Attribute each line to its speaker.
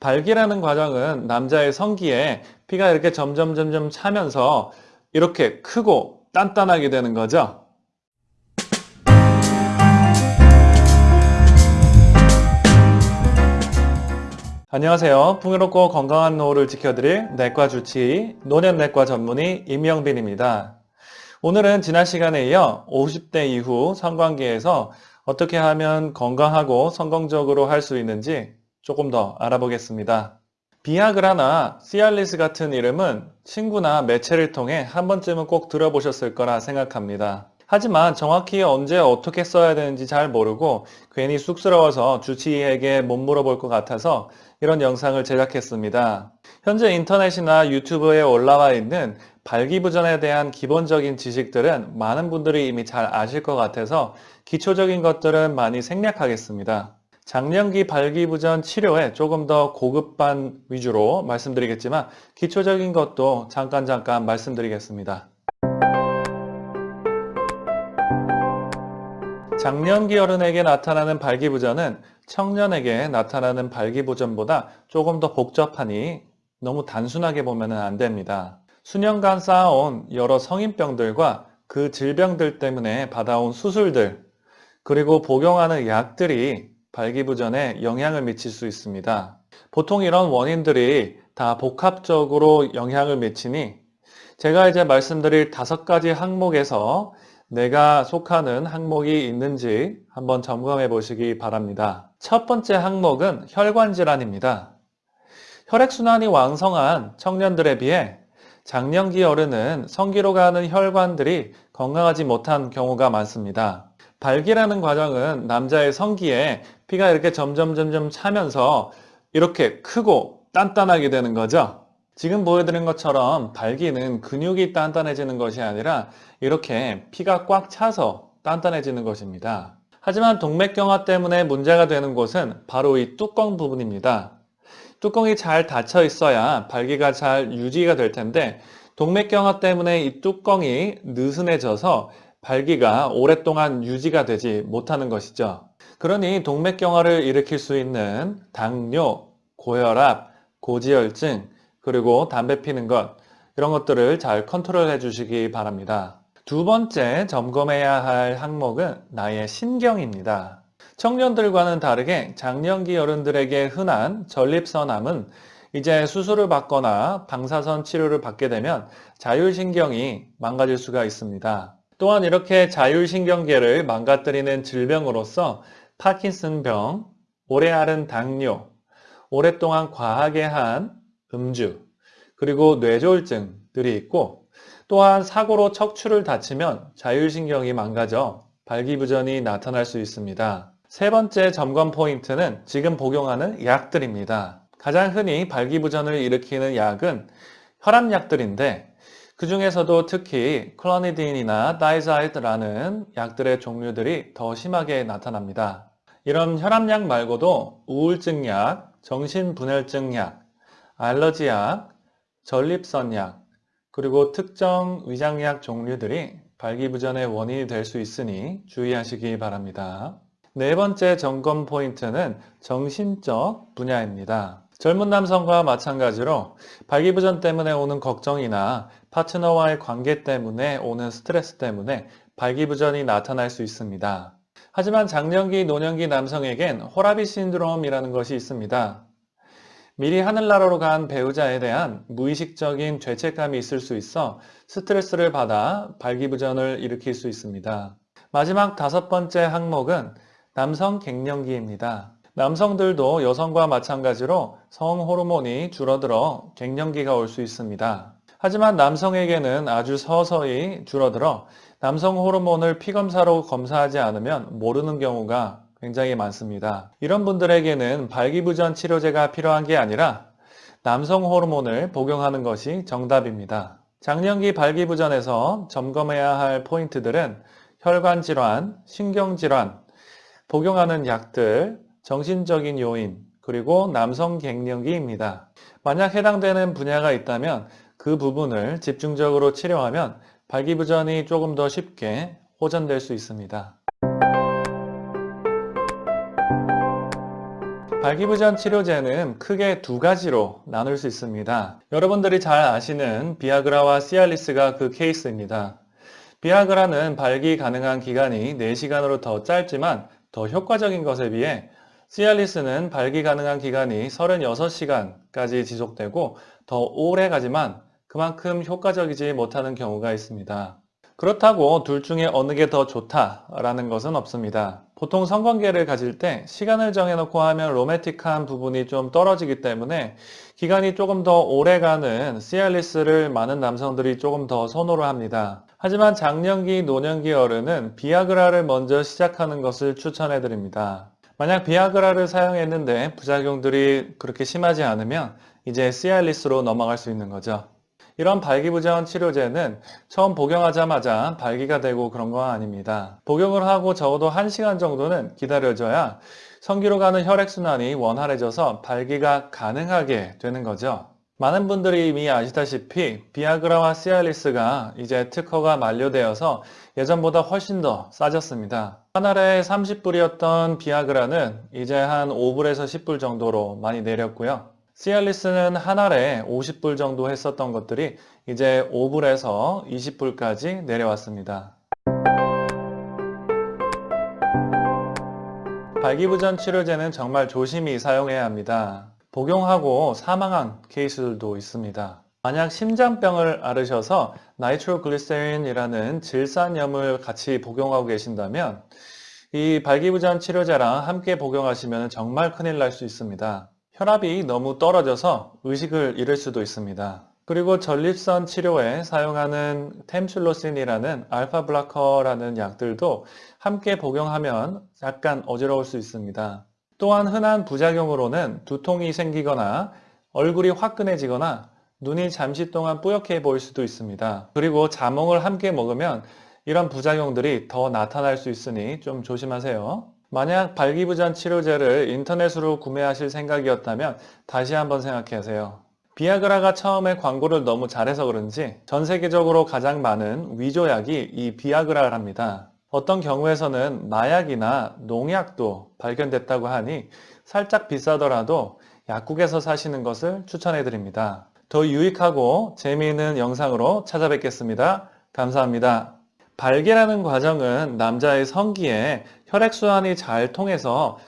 Speaker 1: 발기라는 과정은 남자의 성기에 피가 이렇게 점점 점점 차면서 이렇게 크고 단단하게 되는 거죠. 안녕하세요. 풍요롭고 건강한 노후를 지켜드릴 내과 주치의 노년내과 전문의 임영빈입니다. 오늘은 지난 시간에 이어 50대 이후 성관계에서 어떻게 하면 건강하고 성공적으로 할 수 있는지 조금 더 알아보겠습니다. 비아그라나 시알리스 같은 이름은 친구나 매체를 통해 한 번쯤은 꼭 들어보셨을 거라 생각합니다. 하지만 정확히 언제 어떻게 써야 되는지 잘 모르고 괜히 쑥스러워서 주치의에게 못 물어볼 것 같아서 이런 영상을 제작했습니다. 현재 인터넷이나 유튜브에 올라와 있는 발기부전에 대한 기본적인 지식들은 많은 분들이 이미 잘 아실 것 같아서 기초적인 것들은 많이 생략하겠습니다. 장년기 발기부전 치료에 조금 더 고급반 위주로 말씀드리겠지만 기초적인 것도 잠깐 잠깐 말씀드리겠습니다. 장년기 어른에게 나타나는 발기부전은 청년에게 나타나는 발기부전보다 조금 더 복잡하니 너무 단순하게 보면 안 됩니다. 수년간 쌓아온 여러 성인병들과 그 질병들 때문에 받아온 수술들 그리고 복용하는 약들이 발기부전에 영향을 미칠 수 있습니다. 보통 이런 원인들이 다 복합적으로 영향을 미치니 제가 이제 말씀드릴 다섯 가지 항목에서 내가 속하는 항목이 있는지 한번 점검해 보시기 바랍니다. 첫 번째 항목은 혈관 질환입니다. 혈액순환이 왕성한 청년들에 비해 장년기 어른은 성기로 가는 혈관들이 건강하지 못한 경우가 많습니다. 발기라는 과정은 남자의 성기에 피가 이렇게 점점 점점 차면서 이렇게 크고 단단하게 되는 거죠. 지금 보여드린 것처럼 발기는 근육이 단단해지는 것이 아니라 이렇게 피가 꽉 차서 단단해지는 것입니다. 하지만 동맥경화 때문에 문제가 되는 곳은 바로 이 뚜껑 부분입니다. 뚜껑이 잘 닫혀 있어야 발기가 잘 유지가 될 텐데 동맥경화 때문에 이 뚜껑이 느슨해져서 발기가 오랫동안 유지가 되지 못하는 것이죠. 그러니 동맥경화를 일으킬 수 있는 당뇨, 고혈압, 고지혈증, 그리고 담배 피는 것 이런 것들을 잘 컨트롤 해 주시기 바랍니다. 두 번째 점검해야 할 항목은 나의 신경입니다. 청년들과는 다르게 장년기 어른들에게 흔한 전립선암은 이제 수술을 받거나 방사선 치료를 받게 되면 자율신경이 망가질 수가 있습니다. 또한 이렇게 자율신경계를 망가뜨리는 질병으로서 파킨슨병, 오래 앓은 당뇨, 오랫동안 과하게 한 음주, 그리고 뇌졸중들이 있고 또한 사고로 척추를 다치면 자율신경이 망가져 발기부전이 나타날 수 있습니다. 세 번째 점검 포인트는 지금 복용하는 약들입니다. 가장 흔히 발기부전을 일으키는 약은 혈압약들인데 그 중에서도 특히 클로니딘이나 다이자이드라는 약들의 종류들이 더 심하게 나타납니다. 이런 혈압약 말고도 우울증약, 정신분열증약, 알러지약, 전립선약, 그리고 특정 위장약 종류들이 발기부전의 원인이 될 수 있으니 주의하시기 바랍니다. 네 번째 점검 포인트는 정신적 분야입니다. 젊은 남성과 마찬가지로 발기부전 때문에 오는 걱정이나 파트너와의 관계 때문에 오는 스트레스 때문에 발기부전이 나타날 수 있습니다. 하지만 장년기, 노년기 남성에겐 호라비 신드롬이라는 것이 있습니다. 미리 하늘나라로 간 배우자에 대한 무의식적인 죄책감이 있을 수 있어 스트레스를 받아 발기부전을 일으킬 수 있습니다. 마지막 다섯 번째 항목은 남성 갱년기입니다. 남성들도 여성과 마찬가지로 성 호르몬이 줄어들어 갱년기가 올 수 있습니다. 하지만 남성에게는 아주 서서히 줄어들어 남성 호르몬을 피검사로 검사하지 않으면 모르는 경우가 굉장히 많습니다. 이런 분들에게는 발기부전 치료제가 필요한 게 아니라 남성 호르몬을 복용하는 것이 정답입니다. 장년기 발기부전에서 점검해야 할 포인트들은 혈관질환, 신경질환, 복용하는 약들, 정신적인 요인, 그리고 남성 갱년기입니다. 만약 해당되는 분야가 있다면 그 부분을 집중적으로 치료하면 발기부전이 조금 더 쉽게 호전될 수 있습니다. 발기부전 치료제는 크게 두 가지로 나눌 수 있습니다. 여러분들이 잘 아시는 비아그라와 시알리스가 그 케이스입니다. 비아그라는 발기 가능한 기간이 4시간으로 더 짧지만 더 효과적인 것에 비해 시알리스는 발기 가능한 기간이 36시간까지 지속되고 더 오래 가지만 그만큼 효과적이지 못하는 경우가 있습니다. 그렇다고 둘 중에 어느 게 더 좋다라는 것은 없습니다. 보통 성관계를 가질 때 시간을 정해놓고 하면 로맨틱한 부분이 좀 떨어지기 때문에 기간이 조금 더 오래가는 시알리스를 많은 남성들이 조금 더 선호를 합니다. 하지만 장년기, 노년기 어른은 비아그라를 먼저 시작하는 것을 추천해 드립니다. 만약 비아그라를 사용했는데 부작용들이 그렇게 심하지 않으면 이제 시알리스로 넘어갈 수 있는 거죠. 이런 발기부전 치료제는 처음 복용하자마자 발기가 되고 그런 건 아닙니다. 복용을 하고 적어도 1시간 정도는 기다려줘야 성기로 가는 혈액순환이 원활해져서 발기가 가능하게 되는 거죠. 많은 분들이 이미 아시다시피 비아그라와 시알리스가 이제 특허가 만료되어서 예전보다 훨씬 더 싸졌습니다. 한 알에 30불이었던 비아그라는 이제 한 5불에서 10불 정도로 많이 내렸고요. 시알리스는 한 알에 50불 정도 했었던 것들이 이제 5불에서 20불까지 내려왔습니다. 발기부전 치료제는 정말 조심히 사용해야 합니다. 복용하고 사망한 케이스들도 있습니다. 만약 심장병을 앓으셔서 나이트로글리세린이라는 질산염을 같이 복용하고 계신다면 이 발기부전 치료제랑 함께 복용하시면 정말 큰일 날 수 있습니다. 혈압이 너무 떨어져서 의식을 잃을 수도 있습니다. 그리고 전립선 치료에 사용하는 템슐로신이라는 알파 블라커라는 약들도 함께 복용하면 약간 어지러울 수 있습니다. 또한 흔한 부작용으로는 두통이 생기거나 얼굴이 화끈해지거나 눈이 잠시 동안 뿌옇게 보일 수도 있습니다. 그리고 자몽을 함께 먹으면 이런 부작용들이 더 나타날 수 있으니 좀 조심하세요. 만약 발기부전 치료제를 인터넷으로 구매하실 생각이었다면 다시 한번 생각해 하세요. 비아그라가 처음에 광고를 너무 잘해서 그런지 전 세계적으로 가장 많은 위조약이 이 비아그라랍니다. 어떤 경우에서는 마약이나 농약도 발견됐다고 하니 살짝 비싸더라도 약국에서 사시는 것을 추천해 드립니다. 더 유익하고 재미있는 영상으로 찾아뵙겠습니다. 감사합니다. 발기라는 과정은 남자의 성기에 혈액순환이 잘 통해서